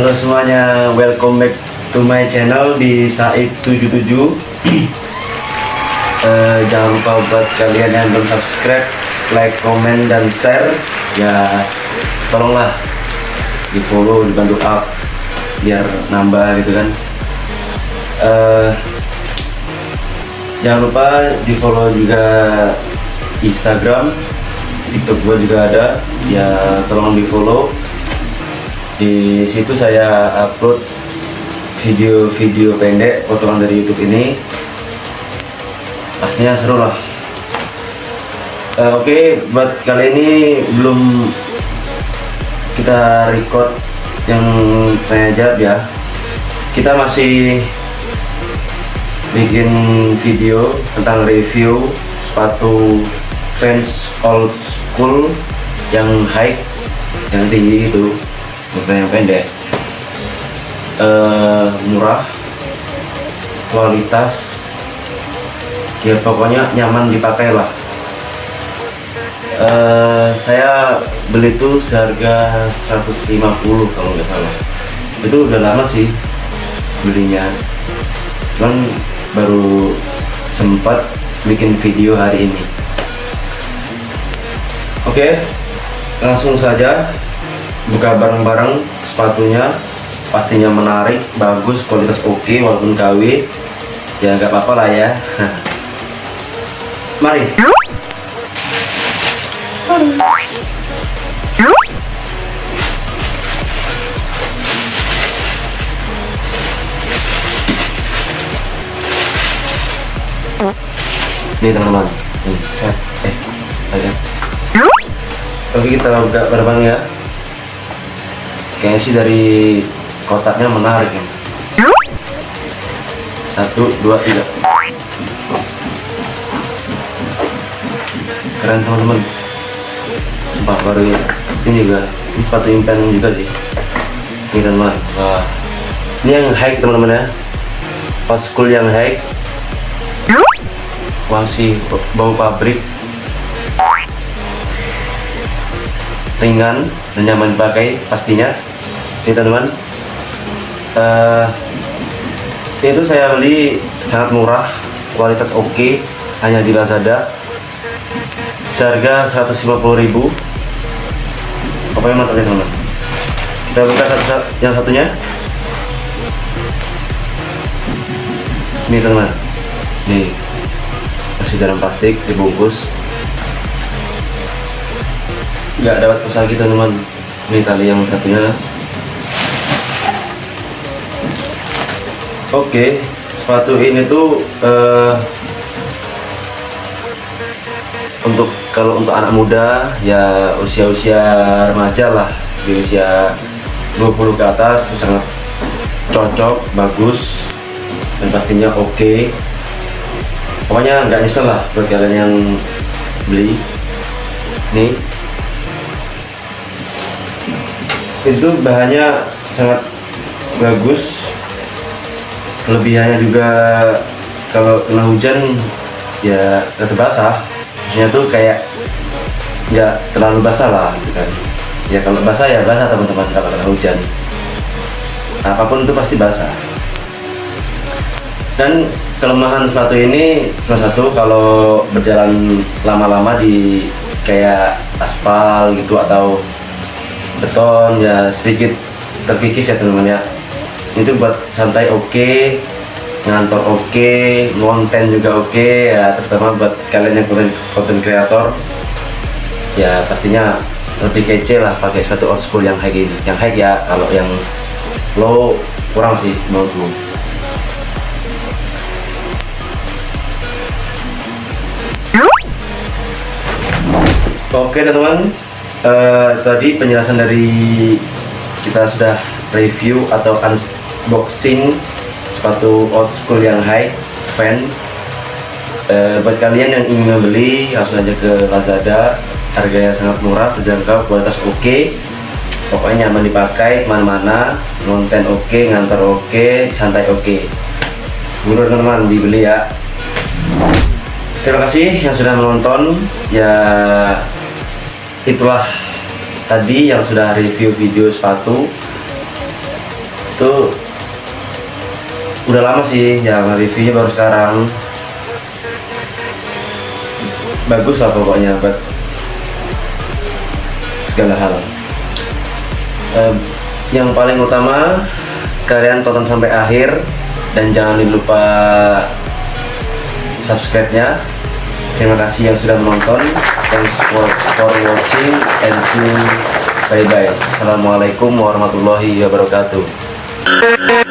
Halo semuanya, welcome back to my channel di Said77 Eh, Jangan lupa buat kalian yang belum subscribe, like, comment, dan share. Ya tolonglah di follow, dibantu up biar nambah gitu kan. Eh, Jangan lupa di follow juga Instagram, TikTok gue juga ada. Ya tolong di follow di situ saya upload video-video pendek potongan dari YouTube ini. Pastinya seru lah. Eh, oke buat kali ini belum kita record yang tanya jawab ya. Kita masih bikin video tentang review sepatu fans old school yang high yang tinggi itu yang pendek. Eh, murah kualitas ya pokoknya nyaman dipakai lah. Eh, saya beli itu seharga 150 kalau nggak salah. Itu udah lama sih belinya. Cuman baru sempat bikin video hari ini. Oke langsung saja buka bareng-bareng sepatunya. Pastinya menarik bagus kualitas oke walaupun KW ya nggak apa-apa lah ya. Mari. Nih teman-teman. Set eh oke kita buka bareng ya kayaknya sih dari kotaknya menarik ya. Satu dua tiga. Keren teman-teman. Sumpah baru ya ini juga ini sepatu impen juga sih. Ini teman-teman ini yang high teman-teman ya. Old school yang high. Masih bau pabrik. Ringan dan nyaman dipakai pastinya ini teman-teman. Eh, ini tuh saya beli sangat murah kualitas oke hanya di Lazada. Seharga 150.000 apa yang mantap ya teman-teman. Kita buka satu, yang satunya. Ini teman nih. Masih dalam plastik dibungkus. Nggak dapat pesan gitu teman ini tali yang satunya Oke, sepatu ini tuh eh, untuk kalau untuk anak muda ya usia-usia remaja lah di usia 20 ke atas itu sangat cocok, bagus dan pastinya oke. Pokoknya nggak nyesel lah buat kalian yang beli. Nih, itu bahannya sangat bagus kelebihannya juga kalau kena hujan ya tetap basah. Maksudnya tuh kayak nggak terlalu basah lah gitu kan. Ya kalau basah ya basah teman-teman kalau kena hujan. Apa pun itu pasti basah. Dan kelemahan sepatu ini salah satu kalau berjalan lama-lama di kayak aspal gitu atau beton ya sedikit terkikis ya teman-teman ya itu buat santai oke ngantor oke konten juga oke ya terutama buat kalian yang konten konten kreator. Ya pastinya lebih kece lah pakai sepatu old school yang high ini. Yang high ya kalau yang low kurang sih menurutku. Oke teman-teman. Eh, tadi penjelasan dari kita sudah review atau unboxing sepatu old school yang high fan. E, buat kalian yang ingin membeli langsung aja ke Lazada. Harganya sangat murah terjangkau kualitas oke. Okay. pokoknya nyaman dipakai ke mana-mana. Konten oke okay, ngantar oke okay, santai oke. Okay. Menurut teman-teman dibeli ya. Terima kasih yang sudah menonton. Ya itulah tadi yang sudah review video sepatu itu udah lama sih jangan reviewnya baru sekarang. Bagus lah pokoknya buat segala hal. Eh, yang paling utama kalian tonton sampai akhir dan jangan lupa subscribe nya terima kasih yang sudah menonton. Thanks for, for watching and see you. Bye bye assalamualaikum warahmatullahi wabarakatuh Thank you.